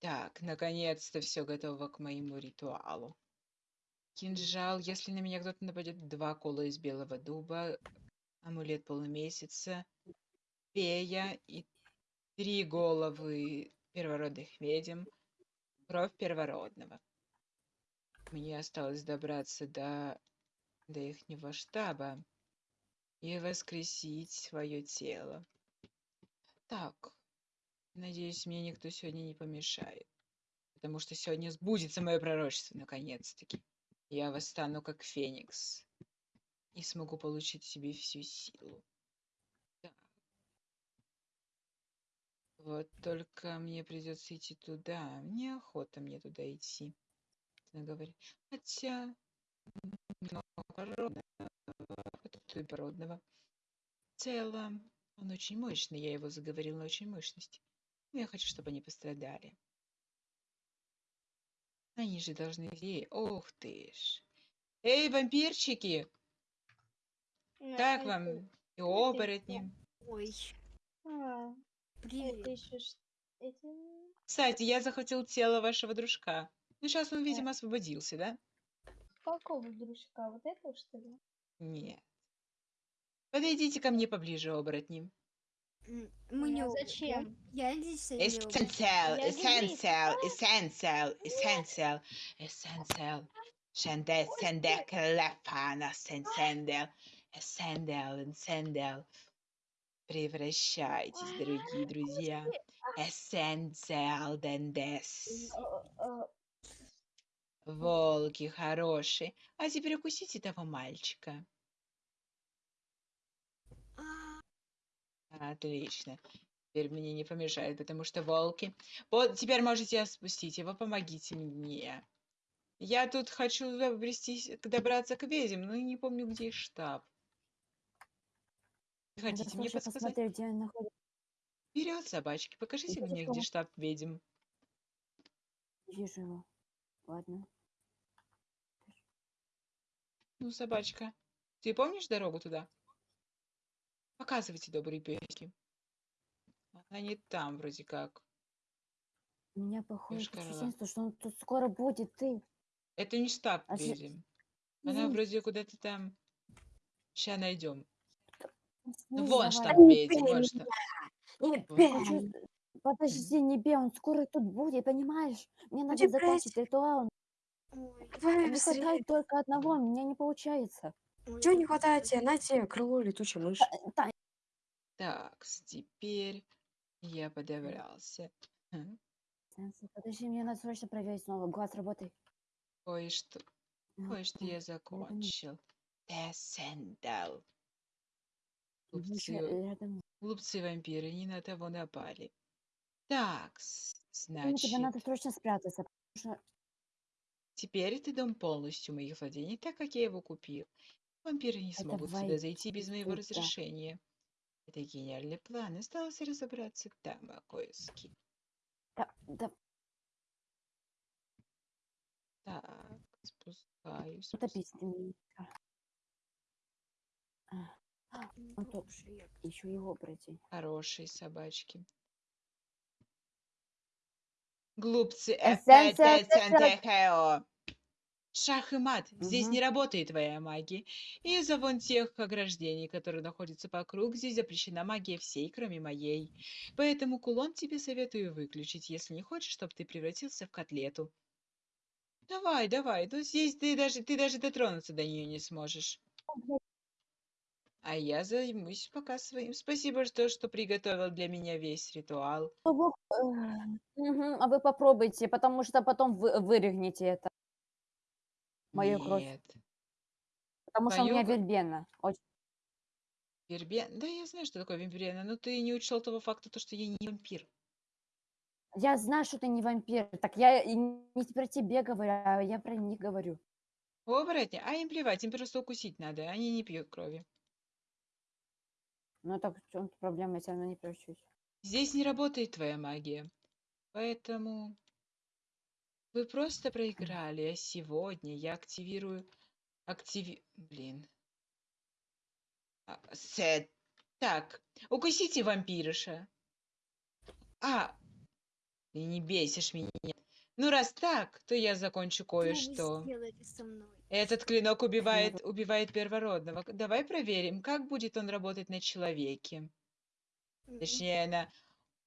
Так, наконец-то все готово к моему ритуалу. Кинжал, если на меня кто-то нападет, два кола из белого дуба, амулет полумесяца, фея и три головы первородных ведьм, кровь первородного. Мне осталось добраться до, до ихнего штаба и воскресить свое тело. Так, надеюсь, мне никто сегодня не помешает, потому что сегодня сбудется мое пророчество, наконец-таки. Я восстану как феникс и смогу получить себе всю силу. Так. Вот только мне придется идти туда. Неохота мне туда идти. Она говорит. Хотя породного. В целом, он очень мощный. Я его заговорил на очень мощность. Но я хочу, чтобы они пострадали. Они же должны... Эй, ох ты ж. Эй, вампирчики! Как вам? И оборотни. Ой, А, привет. еще Кстати, я захватил тело вашего дружка. Ну, сейчас он, видимо, освободился, да? Какого дружка? Вот этого, что ли? Нет. Подойдите ко мне поближе, оборотни. М, Мы не А оборотни. зачем? Я здесь. Essential, essential, essential, essential, essential. Шенде, сенде, клефана, сенсендел, эссендел, энсендел. Превращайтесь, дорогие друзья. Эссенциал дендес. Э, э, Волки хорошие. А теперь укусите того мальчика. Отлично. Теперь мне не помешает, потому что волки... Вот, теперь можете спустить его, помогите мне. Я тут хочу добрести, добраться к ведьм, но не помню, где штаб. Хотите мне подсказать? посмотреть, где он находится. Вперед, собачки, покажите мне, где штаб ведьм. Вижу его. Ладно. Ну, собачка, ты помнишь дорогу туда? Показывайте, добрые пески. Она не там, вроде как. У меня плохое что он тут скоро будет. Ты. Это не штаб А ведьм. Она Извини. вроде куда-то там... Сейчас найдем. Ну, вон давай. штаб бей вон штаб. не Вот. бей. Хочу- Подожди, не бей, он скоро тут будет, понимаешь? Мне надо Депрессия. закончить ритуал. Ой, Давай Не хватает только одного, у меня не получается. Ой, Чего не хватает тебе? На тебе крыло летучая мышь. Та- Так, теперь я подобрался. Сенсей, Подожди, мне надо срочно проверить снова. Глаз работай. Кое-что, А, кое-что я закончил. Ща, Глупцы, рядом. глупцы-вампиры не на того напали. Так, с- Думаю, тебе надо значит, срочно спрятаться, потому что теперь это дом полностью моих владений, так как я его купил. Вампиры не Это смогут сюда зайти без моего разрешения. Это гениальный план. Осталось разобраться там, а кое-с-кем. Да, да, Так, спускаюсь. меня. А. А, Он тут еще его пройти. Хорошие собачки. Глупцы. Эпэтэтэнтэхэо. Шах и мат. Здесь Мгм. не работает твоя магия. Из-за вон тех ограждений, которые находятся вокруг, здесь запрещена магия всей, кроме моей. Поэтому кулон тебе советую выключить, если не хочешь, чтобы ты превратился в котлету. Давай, давай. Ну здесь ты даже, ты даже дотронуться до нее не сможешь. А я займусь пока своим. Спасибо, что, что приготовил для меня весь ритуал. Ну, э, А вы попробуйте, потому что потом вы вырегнете это. Мою кровь. Нет. Потому что у меня кровь? вербена. Очень. Вербен? Да, я знаю, что такое вампирена, но ты не учел того факта, то, что я не вампир. Я знаю, что ты не вампир. Так я и не про тебе говорю, а я про них говорю. Оборотни? А им плевать, им просто укусить надо, они не пьют крови. Ну так в чем проблема, я все равно не превращусь. Здесь не работает твоя магия. Поэтому вы просто проиграли, а сегодня я активирую... Активи... Блин. А, Сет. Так, укусите вампирыша. А, Ты не бесишь меня. Ну, раз так, то я закончу кое-что. Этот клинок убивает, убивает первородного. Давай проверим, как будет он работать на человеке. Точнее, на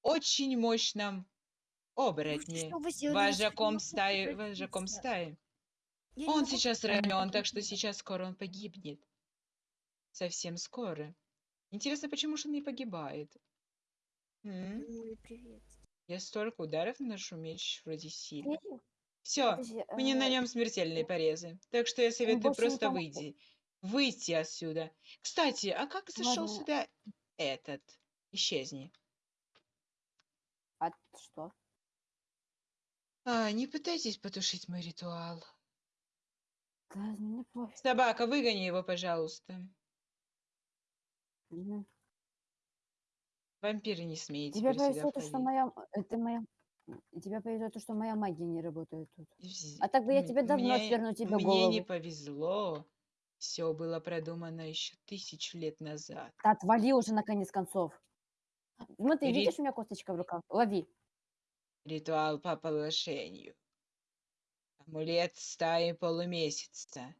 очень мощном не Вожаком стаи, вожаком стаи. Он сейчас ранен, так что сейчас скоро он погибнет. Совсем скоро. Интересно, почему же он не погибает? М? Ой, привет. Я столько ударов наношу меч вроде. Видишь? Все, меня на нем смертельные порезы. Так что я советую просто выйти. Выйти отсюда. Кстати, а как зашел сюда этот? Исчезни. А что? А, не пытайтесь потушить мой ритуал. Да, мне пофиг. Собака, выгони его, пожалуйста. Вампиры не Тебе теперь сюда повезло, то, что моя... Это моя... Тебе повезло, то, что моя магия не работает тут. А так бы я тебе давно мне- сверну тебе Мне не голову. повезло. Все было продумано еще тысячу лет назад. Да отвали уже наконец концов. Смотри, Ри- видишь, у меня косточка в руках? Лови. Ритуал по положению. Амулет стаи полумесяца.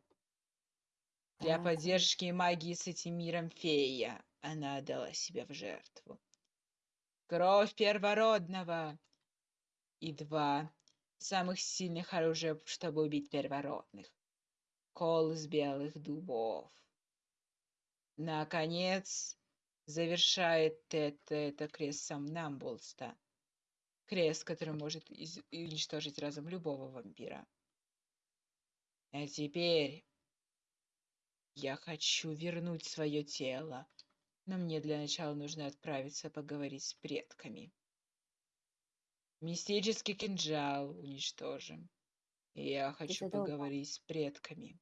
Для поддержки магии с этим миром фея. Она отдала себя в жертву. Кровь первородного. И два самых сильных оружия, чтобы убить первородных. Кол из белых дубов. Наконец, завершает это, это крест Самнамбулста. Крест, который может из- уничтожить разум любого вампира. А теперь я хочу вернуть свое тело, но мне для начала нужно отправиться поговорить с предками. Мистический кинжал уничтожим. Я хочу это долго. поговорить с предками.